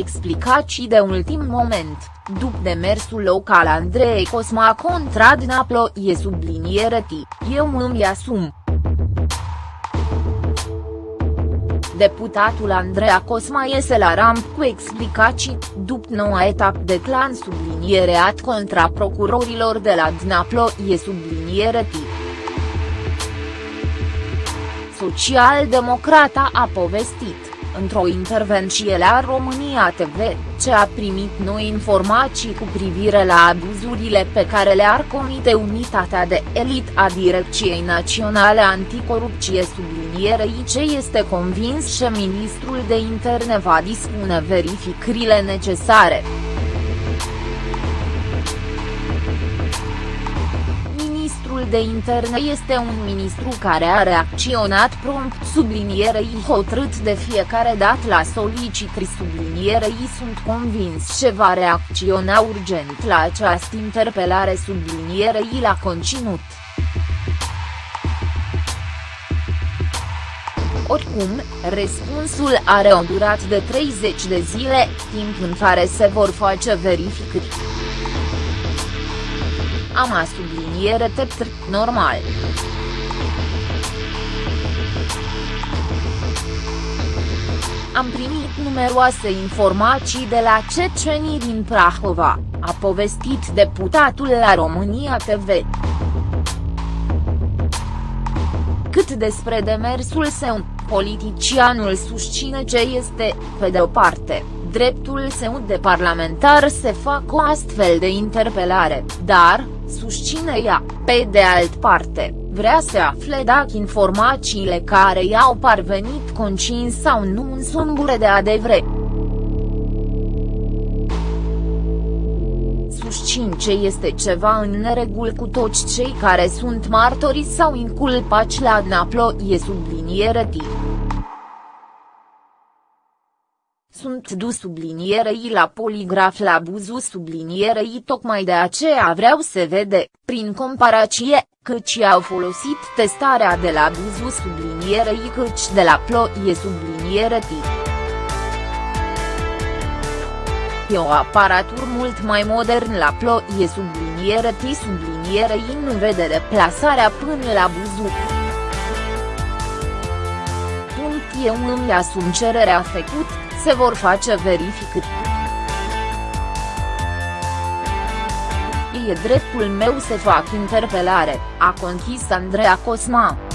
explicații de ultim moment, după demersul local Andrei Cosma contra Dnaplo e subliniere T, eu îmi asum. Deputatul Andreea Cosma iese la ramp cu explicații, după noua etapă de clan subliniereat contra procurorilor de la Dnaplo e subliniere tip. Social-democrata a povestit într-o intervenție la România TV, ce a primit noi informații cu privire la abuzurile pe care le-ar comite unitatea de elit a Direcției Naționale Anticorupție sublinierei ce este convins că ministrul de interne va dispune verificările necesare. Ministrul de Interne este un ministru care a reacționat prompt sublinierei hotărât de fiecare dată la solicitări sublinierei sunt convins ce va reacționa urgent la această interpelare sublinierei la conținut. Oricum, răspunsul are o durat de 30 de zile, timp în care se vor face verificări. Am a subliniere tept normal. Am primit numeroase informații de la cecenii din Prahova, a povestit deputatul la România TV. Cât despre demersul său, politicianul susține ce este, pe de o parte, dreptul său de parlamentar să facă o astfel de interpelare, dar, susține ea, pe de alt parte, vrea să afle dacă informațiile care i-au parvenit concin sau nu în sumbure de adevre. Susțin ce este ceva în neregul cu toți cei care sunt martori sau inculpați la Dnaplo e subliniere timp. Sunt dus sublinierei la poligraf la buzu sublinierei tocmai de aceea vreau să vede, prin comparație, căci au folosit testarea de la buzu sublinierei căci de la ploie subliniere tip. E o aparatur mult mai modern la ploie subliniere T sublinierei nu vede deplasarea până la buzu. Punct eu îmi asum cererea făcut, se vor face verificări. E dreptul meu să fac interpelare, a conchis Andreea Cosma.